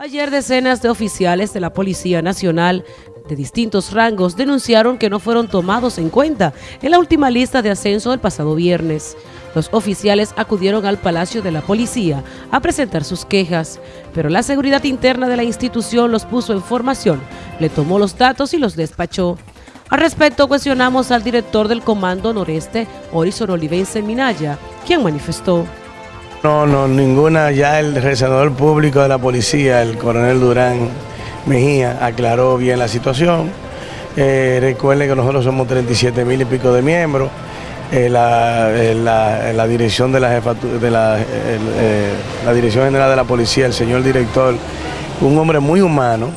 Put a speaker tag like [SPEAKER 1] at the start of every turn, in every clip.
[SPEAKER 1] Ayer decenas de oficiales de la Policía Nacional de distintos rangos denunciaron que no fueron tomados en cuenta en la última lista de ascenso del pasado viernes. Los oficiales acudieron al Palacio de la Policía a presentar sus quejas, pero la seguridad interna de la institución los puso en formación, le tomó los datos y los despachó. Al respecto, cuestionamos al director del Comando Noreste, Horizon Olivense Minaya, quien manifestó.
[SPEAKER 2] No, no, ninguna. Ya el resenador público de la policía, el coronel Durán Mejía, aclaró bien la situación. Eh, recuerden que nosotros somos 37 mil y pico de miembros. Eh, eh, la, dirección de la de la, la dirección general de la policía, el señor director, un hombre muy humano,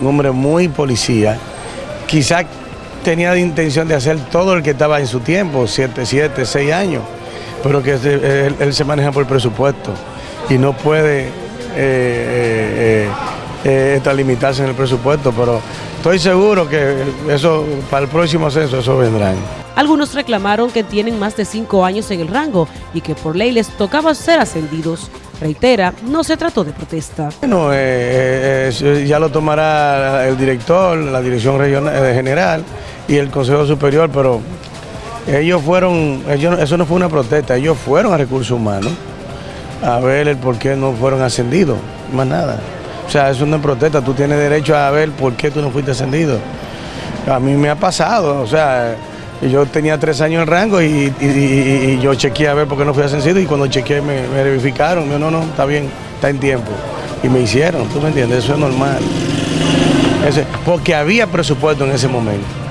[SPEAKER 2] un hombre muy policía, quizá tenía la intención de hacer todo el que estaba en su tiempo, 7, 7, 6 años pero que él, se maneja por presupuesto y no puede eh, eh, eh, eh limitarse en el presupuesto, pero estoy seguro que eso para el próximo censo eso vendrá.
[SPEAKER 1] Algunos reclamaron que tienen más de cinco años en el rango y que por ley les tocaba ser ascendidos. Reitera, no se trató de protesta.
[SPEAKER 2] Bueno, ya lo tomará el director, la dirección regional, general y el Consejo Superior, pero ellos fueron, ellos, eso no fue una protesta, ellos fueron a recursos humanos a ver el por qué no fueron ascendidos, más nada. O sea, eso no es protesta, tú tienes derecho a ver por qué tú no fuiste ascendido. A mí me ha pasado, o sea, yo tenía tres años en rango y, yo chequeé a ver por qué no fui ascendido y cuando chequeé me, verificaron, me no, no, está bien, está en tiempo. Y me hicieron, tú me entiendes, eso es normal. porque había presupuesto en ese momento.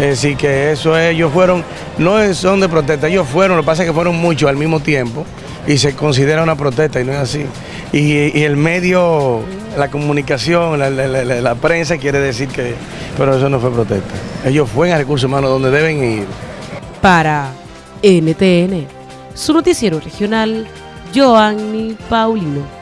[SPEAKER 2] Es decir, que eso ellos fueron, no son de protesta, ellos fueron, lo que pasa es que fueron muchos al mismo tiempo y se considera una protesta y no es así. Y, el medio, la comunicación, la, prensa quiere decir que, pero eso no fue protesta. Ellos fueron a recursos humanos donde deben ir.
[SPEAKER 1] Para NTN, su noticiero regional, Joanny Paulino.